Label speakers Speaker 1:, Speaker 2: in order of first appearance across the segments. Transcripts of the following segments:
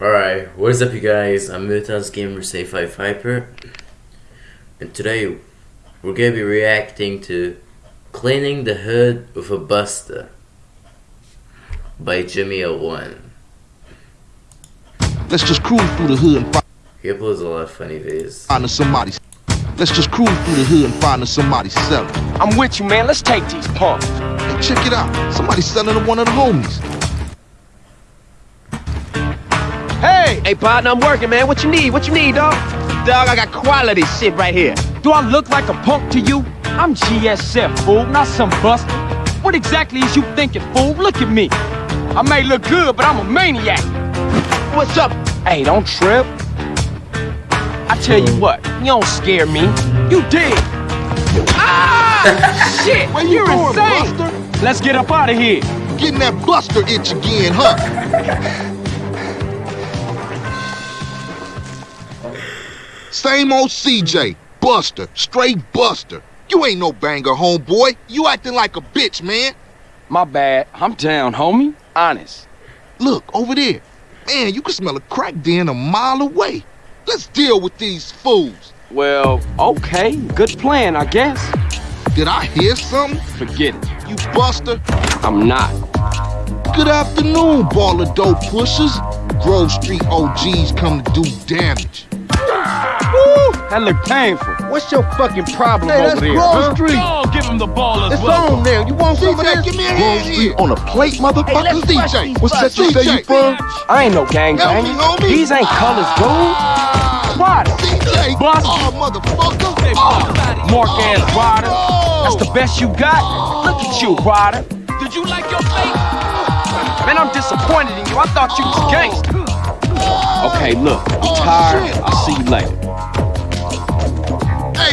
Speaker 1: Alright, what is up you guys? I'm Mutas Gamer Say 5 Hyper and today we're gonna be reacting to Cleaning the Hood with a Buster by Jimmy01.
Speaker 2: Let's just cruise through the hood and find
Speaker 1: He uploads a lot of funny videos.
Speaker 2: find us somebody. Let's just cruise through the hood and find us somebody selling.
Speaker 3: I'm with you, man. Let's take these punks.
Speaker 2: Hey, check it out. Somebody selling to one of the homies.
Speaker 3: Hey! Hey, partner, I'm working, man. What you need? What you need, dog? Dog, I got quality shit right here.
Speaker 4: Do I look like a punk to you? I'm GSF, fool, not some buster. What exactly is you thinking, fool? Look at me. I may look good, but I'm a maniac.
Speaker 3: What's up?
Speaker 4: Hey, don't trip. I tell you what, you don't scare me. You did. Ah! Shit,
Speaker 2: Where you
Speaker 4: you're
Speaker 2: going,
Speaker 4: insane.
Speaker 2: Buster?
Speaker 4: Let's get up out of here.
Speaker 2: Getting that buster itch again, huh? Same old CJ. Buster. Straight Buster. You ain't no banger, homeboy. You acting like a bitch, man.
Speaker 4: My bad. I'm down, homie. Honest.
Speaker 2: Look, over there. Man, you can smell a crack den a mile away. Let's deal with these fools.
Speaker 4: Well, okay. Good plan, I guess.
Speaker 2: Did I hear something?
Speaker 4: Forget it.
Speaker 2: You buster?
Speaker 4: I'm not.
Speaker 2: Good afternoon, ball of dope pushers. Grove Street OGs come to do damage.
Speaker 4: Woo! That looked painful.
Speaker 5: What's your fucking problem
Speaker 2: Hey, that's
Speaker 5: over there,
Speaker 2: Grove
Speaker 5: huh?
Speaker 2: Street.
Speaker 4: Oh, give him the ball as
Speaker 5: It's
Speaker 4: well.
Speaker 5: on there. You want some of
Speaker 2: CJ,
Speaker 5: this?
Speaker 2: give me a
Speaker 5: Grove
Speaker 2: hand
Speaker 5: Street
Speaker 2: here.
Speaker 5: on a plate, motherfucker.
Speaker 2: let's watch
Speaker 5: CJ,
Speaker 2: these
Speaker 5: what
Speaker 2: busts.
Speaker 5: section say you from?
Speaker 4: I ain't no gang
Speaker 2: Help me,
Speaker 4: banger.
Speaker 2: homie.
Speaker 4: These ain't colors, dude. Ryder.
Speaker 2: CJ,
Speaker 4: Bust.
Speaker 2: oh, motherfucker. Oh,
Speaker 4: Mark ass Ryder.
Speaker 2: Oh.
Speaker 4: That's the best you got? Look at you, Ryder. Did you like your fate? Man, I'm disappointed in you. I thought you was oh. gangster. Okay, look, I'm
Speaker 2: Oh,
Speaker 4: tired. I'll see you later.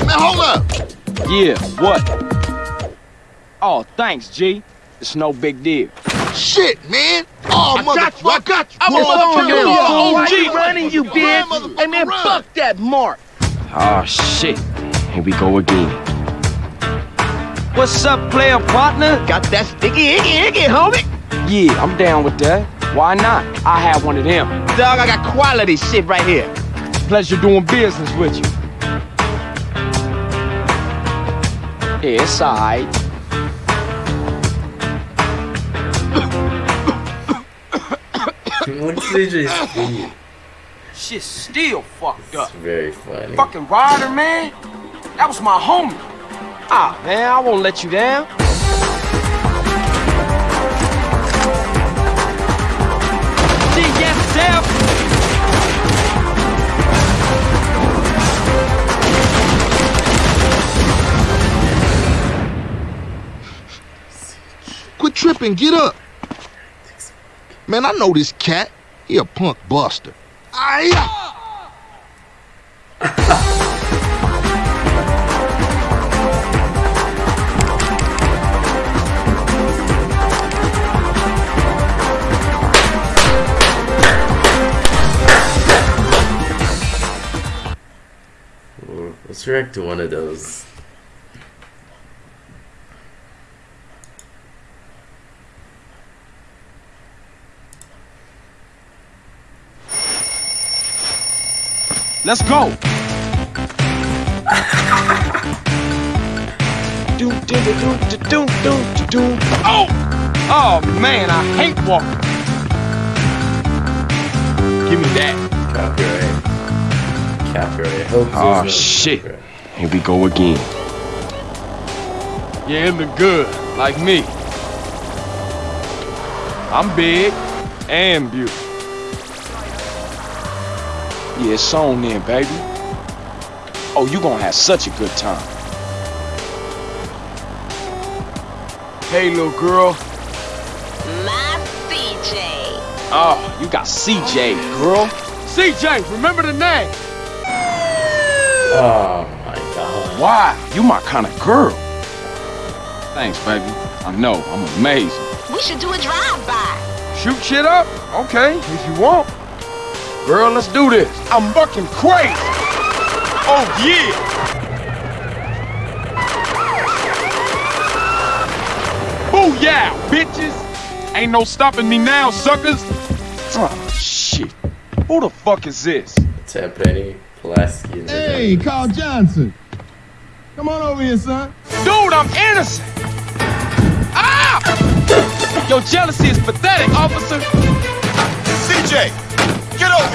Speaker 2: Hey, man, hold up.
Speaker 4: Yeah, what? Oh, thanks, G. It's no big deal.
Speaker 2: Shit, man. Oh, motherfucker. I got you.
Speaker 5: I'm on you,
Speaker 2: motherfucker.
Speaker 5: fool.
Speaker 2: Oh,
Speaker 5: Why
Speaker 2: G.
Speaker 5: you running, you bitch? Hey, man,
Speaker 2: run.
Speaker 5: fuck that mark.
Speaker 4: Oh, shit. Here we go again. What's up, player partner?
Speaker 5: Got that sticky icky icky, homie.
Speaker 4: Yeah, I'm down with that. Why not? I have one of them.
Speaker 3: Dog, I got quality shit right here.
Speaker 4: Pleasure doing business with you. Yeah, it's alright.
Speaker 1: What's CJ's feet?
Speaker 4: Shit still fucked up.
Speaker 1: It's very funny.
Speaker 4: Fucking Ryder, man. That was my homie. Ah, man, I won't let you down.
Speaker 2: Tripping. Get up. Man, I know this cat. He a punk buster.
Speaker 1: Let's react to one of those.
Speaker 4: Let's go. do, do, do, do, do, do, do, do. Oh! Oh, man, I hate walking. Give me that.
Speaker 1: Copyright. Copyright. Hope
Speaker 4: Oh,
Speaker 1: no
Speaker 4: shit.
Speaker 1: copyright.
Speaker 4: Here we go again. Yeah, it look good, like me. I'm big and beautiful. Yeah, it's on then, baby. Oh, you gonna have such a good time. Hey, little girl.
Speaker 6: My CJ.
Speaker 4: Oh, you got CJ, girl. CJ, remember the name.
Speaker 1: Oh my god.
Speaker 4: Why? You my kind of girl. Thanks, baby. I know, I'm amazing.
Speaker 6: We should do a drive-by.
Speaker 4: Shoot shit up? Okay, if you want. Girl, let's do this. I'm fucking crazy. Oh, yeah. Booyah, bitches. Ain't no stopping me now, suckers. Oh, shit. Who the fuck is this?
Speaker 1: Tenpenny, Pulaski, and
Speaker 7: Hey, Carl Johnson. Come on over here, son.
Speaker 4: Dude, I'm innocent! Ah! Your jealousy is pathetic, officer.
Speaker 8: CJ, get over.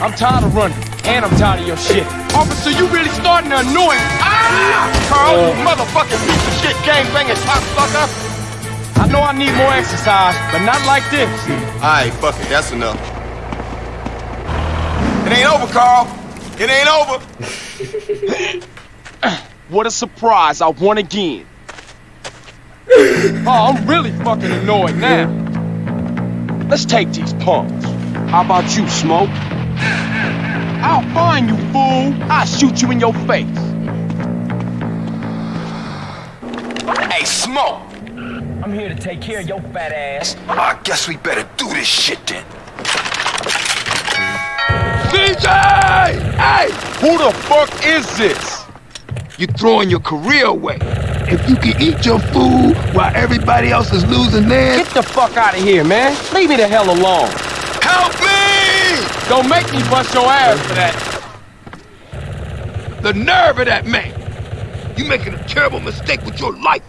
Speaker 4: I'm tired of running, and I'm tired of your shit. Officer, you really starting to annoy me. Ah!
Speaker 8: Carl, you motherfucking piece of shit gangbanging cocksucker.
Speaker 4: I know I need more exercise, but not like this.
Speaker 8: Alright, fuck it, that's enough. It ain't over, Carl. It ain't over.
Speaker 4: What a surprise, I won again. oh, I'm really fucking annoyed now. Let's take these punks. How about you, Smoke? I'll find you, fool. I'll shoot you in your face.
Speaker 8: Hey, Smoke.
Speaker 4: I'm here to take care of your fat ass.
Speaker 8: I guess we better do this shit then.
Speaker 3: CJ! Hey!
Speaker 4: Who the fuck is this?
Speaker 3: You're throwing your career away. If you can eat your food while everybody else is losing theirs,
Speaker 4: Get the fuck out of here, man. Leave me the hell alone.
Speaker 8: Help me!
Speaker 4: Don't make me bust your ass for that.
Speaker 3: the nerve of that man. You making a terrible mistake with your life.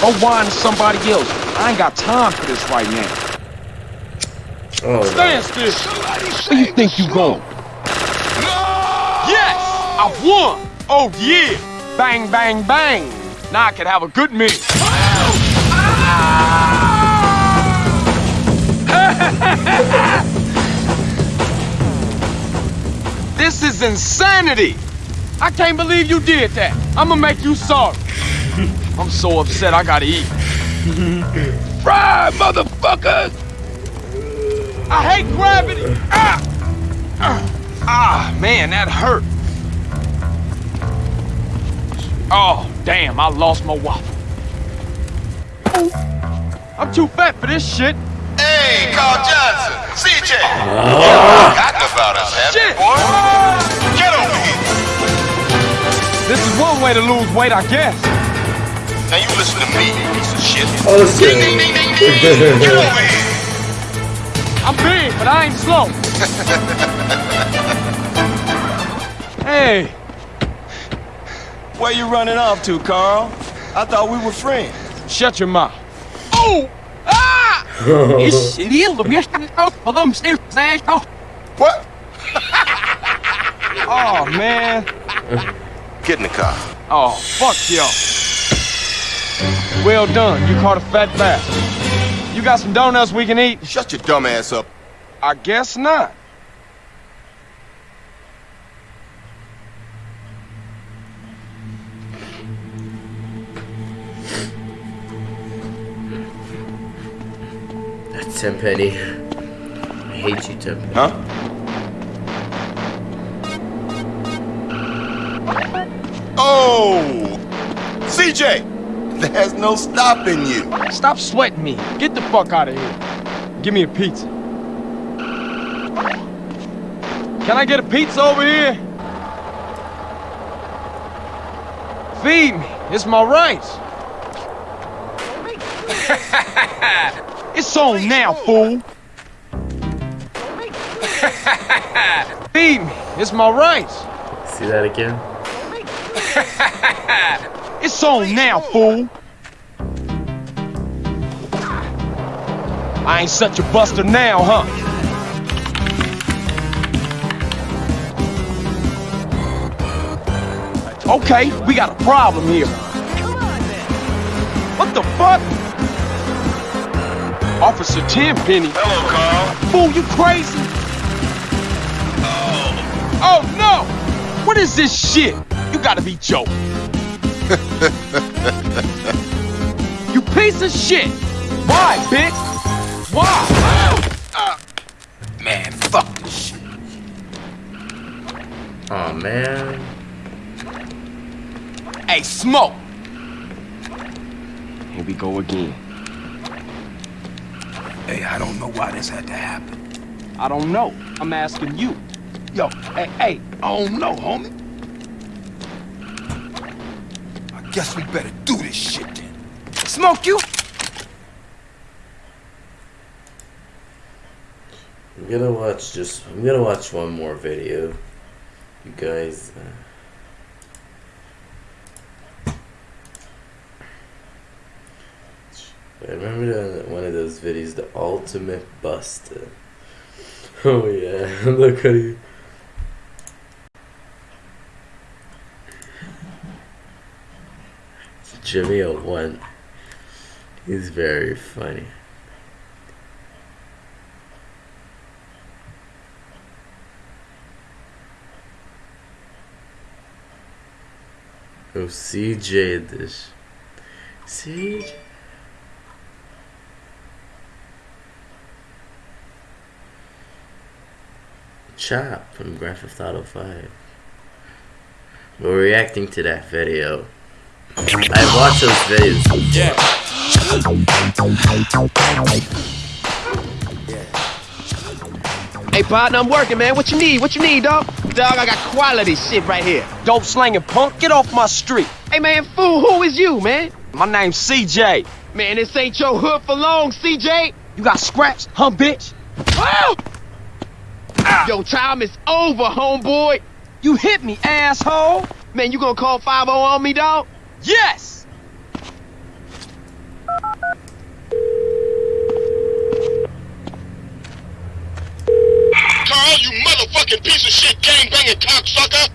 Speaker 4: Go whine somebody else. I ain't got time for this right now.
Speaker 1: Oh, no.
Speaker 4: Stand still. Where you think you going? Yes! I won! Oh yeah! Bang, bang, bang! Now I can have a good meal. This is insanity! I can't believe you did that. I'ma make you sorry. I'm so upset I gotta eat.
Speaker 3: Fry, motherfuckers!
Speaker 4: I hate gravity! Ah! Ah, ah, man, that hurt. Oh, damn, I lost my waffle. Ooh, I'm too fat for this shit.
Speaker 8: Hey, Carl Johnson. CJ. Forgotten about us, have you,
Speaker 4: Shit!
Speaker 8: boy? Get over here.
Speaker 4: This is one way to lose weight, I guess.
Speaker 8: Now you listen to me, you piece of shit.
Speaker 1: Oh.
Speaker 8: Ding, ding, ding, ding, ding. Get over here.
Speaker 4: I'm big, but I ain't slow. hey,
Speaker 9: Where you running off to, Carl? I thought we were friends.
Speaker 4: shut your mouth. Oh! Ah! It's
Speaker 8: What?
Speaker 4: Oh, man.
Speaker 8: Get in the car.
Speaker 4: Oh, fuck y'all. Well done. You caught a fat bastard. You got some donuts we can eat?
Speaker 8: Shut your dumb ass up.
Speaker 4: I guess not.
Speaker 1: That's Tenpenny. I hate you, Tenpenny.
Speaker 8: Huh? Oh! CJ! There's no stopping you.
Speaker 4: Stop sweating me. Get the fuck out of here. Give me a pizza. Can I get a pizza over here? Feed me. It's my rights. it's on now, fool. Feed me. It's my rights.
Speaker 1: See that again?
Speaker 4: It's on now, fool. I ain't such a buster now, huh? Okay, we got a problem here. What the fuck? Officer Tenpenny.
Speaker 8: Hello, Carl.
Speaker 4: Fool, you crazy? Oh no! What is this shit? You gotta be joking. you piece of shit! Why, bitch? Why?
Speaker 3: Man, fuck this shit.
Speaker 1: Oh man.
Speaker 3: Hey, Smoke!
Speaker 4: Here we go again.
Speaker 3: Hey, I don't know why this had to happen.
Speaker 4: I don't know. I'm asking you.
Speaker 3: Yo, hey, hey, I don't know, homie. I guess we better do this shit then. Smoke you?
Speaker 1: I'm gonna watch just. I'm gonna watch one more video. You guys. Uh, I remember one of those videos, the ultimate buster. Oh yeah, look at you. Jimmy one. He's very funny. Oh, CJ this. CJ. Chop from Grand Theft Auto 5. We're reacting to that video. I've watched those videos.
Speaker 4: Yeah.
Speaker 5: Hey, partner, I'm working, man. What you need? What you need, dog? Dog, I got quality shit right here.
Speaker 4: Dope slanging punk, get off my street.
Speaker 5: Hey, man, fool, who is you, man?
Speaker 4: My name's CJ.
Speaker 5: Man, this ain't your hood for long, CJ.
Speaker 4: You got scraps, huh, bitch?
Speaker 5: Oh! Yo, time is over, homeboy.
Speaker 4: You hit me, asshole.
Speaker 5: Man, you gonna call 5 on me, dog?
Speaker 4: Yes!
Speaker 8: Carl, you motherfucking piece of shit gang-banging cocksucker!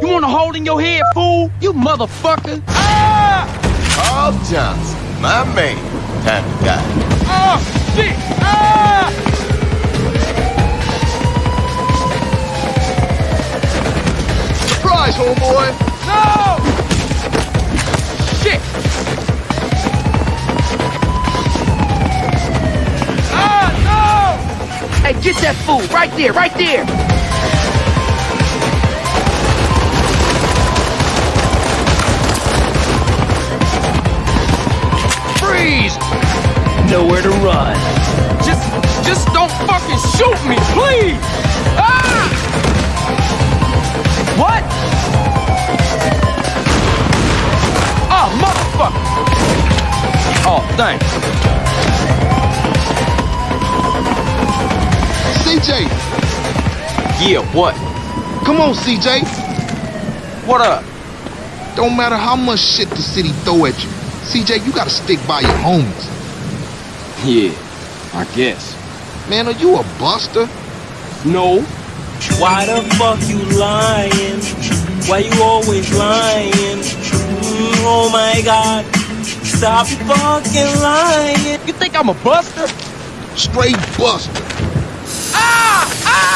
Speaker 4: You want a hole in your head, fool? You motherfucker. Ah!
Speaker 8: Carl Johnson, my man. Time to die.
Speaker 4: Oh, shit! Ah!
Speaker 2: Surprise, homeboy!
Speaker 4: No! Shit! Ah, no!
Speaker 5: Hey, get that fool right there, right there.
Speaker 4: Freeze!
Speaker 5: Nowhere to run.
Speaker 4: Just, just don't fucking shoot me, please! Ah! What? Oh, thanks.
Speaker 2: CJ!
Speaker 4: Yeah, what?
Speaker 2: Come on, CJ!
Speaker 4: What up?
Speaker 2: Don't matter how much shit the city throw at you. CJ, you gotta stick by your homies.
Speaker 4: Yeah, I guess.
Speaker 2: Man, are you a buster?
Speaker 4: No.
Speaker 10: Why the fuck you lying? Why you always lying? Mm, oh my god. Stop fucking lying.
Speaker 4: You think I'm a buster?
Speaker 2: Straight buster.
Speaker 4: Ah! Ah!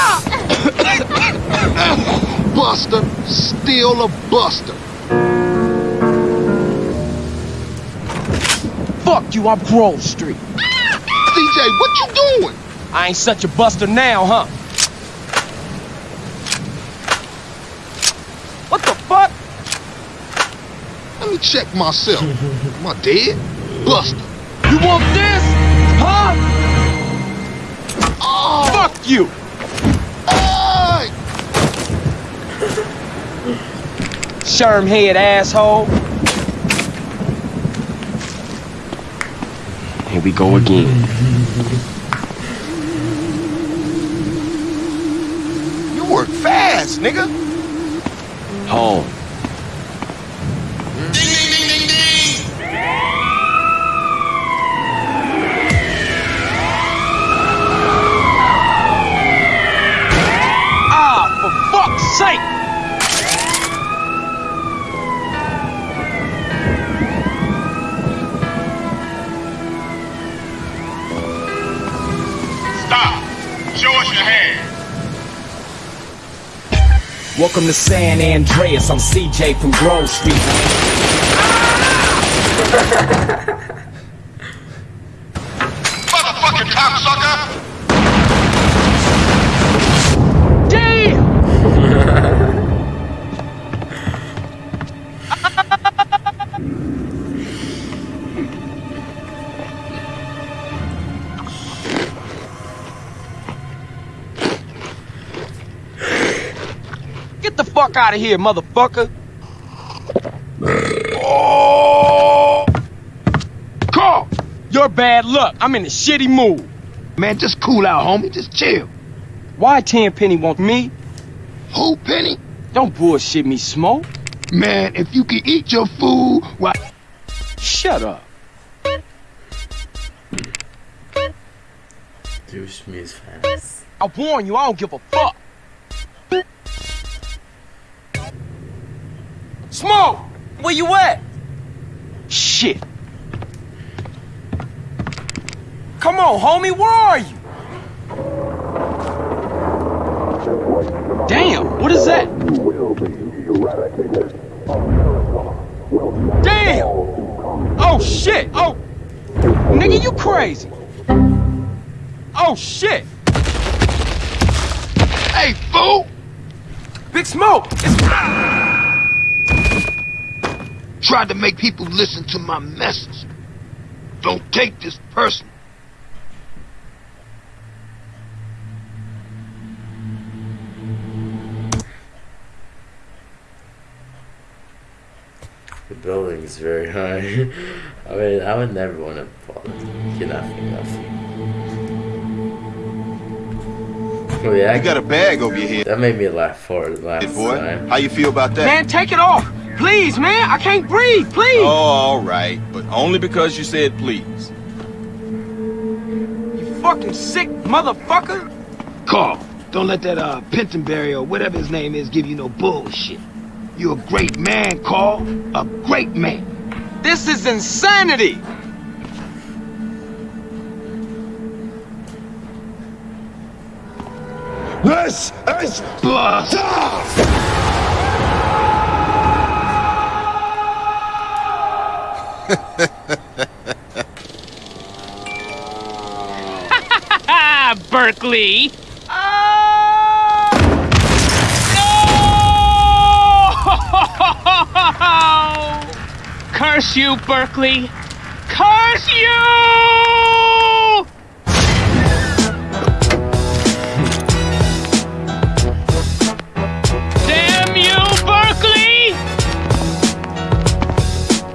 Speaker 2: buster, still a buster.
Speaker 4: Fuck you, I'm Grove Street.
Speaker 2: CJ, what you doing?
Speaker 4: I ain't such a buster now, huh? What the fuck?
Speaker 2: Let me check myself. Am I dead? Buster.
Speaker 4: You want this? Huh?
Speaker 2: Oh,
Speaker 4: Fuck you!
Speaker 2: hey!
Speaker 4: Sherm head asshole. Here we go again.
Speaker 8: You work fast, nigga.
Speaker 4: Home.
Speaker 10: Welcome to San Andreas. I'm CJ from Grove Street.
Speaker 8: Motherfucking cocksucker.
Speaker 4: Fuck out of here, motherfucker! Oh! Carl! Your bad luck. I'm in a shitty mood.
Speaker 3: Man, just cool out, homie. Just chill.
Speaker 4: Why Tenpenny want me?
Speaker 3: Who, Penny?
Speaker 4: Don't bullshit me, Smoke.
Speaker 3: Man, if you can eat your food, why?
Speaker 4: Shut up.
Speaker 1: Douche me is fast.
Speaker 4: I warn you, I don't give a fuck. Smoke!
Speaker 9: Where you at?
Speaker 4: Shit. Come on, homie, where are you? Damn, what is that? Damn! Oh shit! Oh, nigga, you crazy? Oh shit!
Speaker 3: Hey, fool!
Speaker 4: Big Smoke! It's...
Speaker 3: Tried to make people listen to my message. Don't take this personal.
Speaker 1: The building is very high. I mean, I would never want to fall kidnapping nothing. Oh yeah,
Speaker 8: You got a bag over your head,
Speaker 1: that made me laugh for the last
Speaker 8: boy.
Speaker 1: time.
Speaker 8: How you feel about that?
Speaker 4: Man, take it off! Please, man, I can't breathe, please!
Speaker 8: Oh, all right, but only because you said please.
Speaker 4: You fucking sick motherfucker!
Speaker 3: Carl, don't let that uh Pentonberry or whatever his name is give you no bullshit. You're a great man, Carl. A great man.
Speaker 4: This is insanity!
Speaker 3: This is blood.
Speaker 10: Berkeley. No! Oh! Curse you, Berkeley. Curse you! Damn you, Berkeley!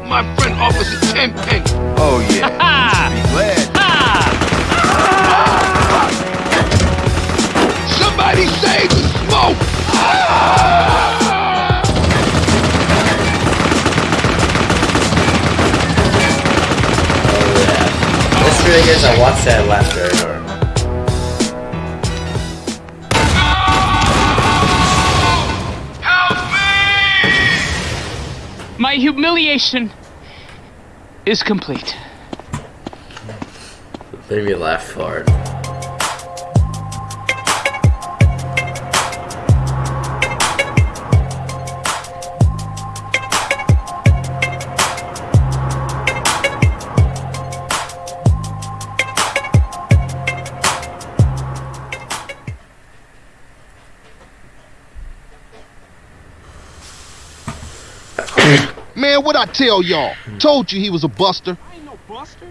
Speaker 3: My friend Officer Tenpenny.
Speaker 8: Oh yeah.
Speaker 1: Is
Speaker 10: complete.
Speaker 1: Made me laugh hard.
Speaker 2: I tell y'all? Told you he was a buster.
Speaker 4: I ain't no buster.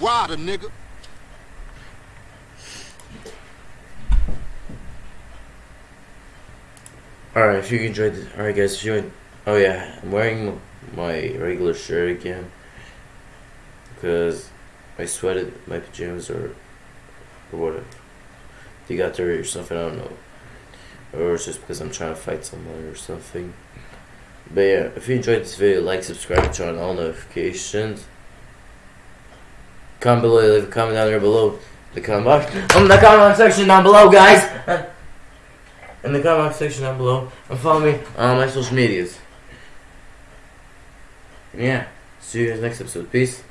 Speaker 2: Rider, nigga.
Speaker 1: Alright, if you enjoyed this, alright guys, if you enjoyed, oh yeah, I'm wearing my regular shirt again, because I sweated my pajamas or, or whatever, you got dirty or something, I don't know, or it's just because I'm trying to fight someone or something, but yeah, if you enjoyed this video, like, subscribe, turn on all notifications, comment below, leave a comment down there below, the comment box, in the comment section down below guys, in the comment section down below and follow me on my social medias. Yeah, see you guys next episode. Peace.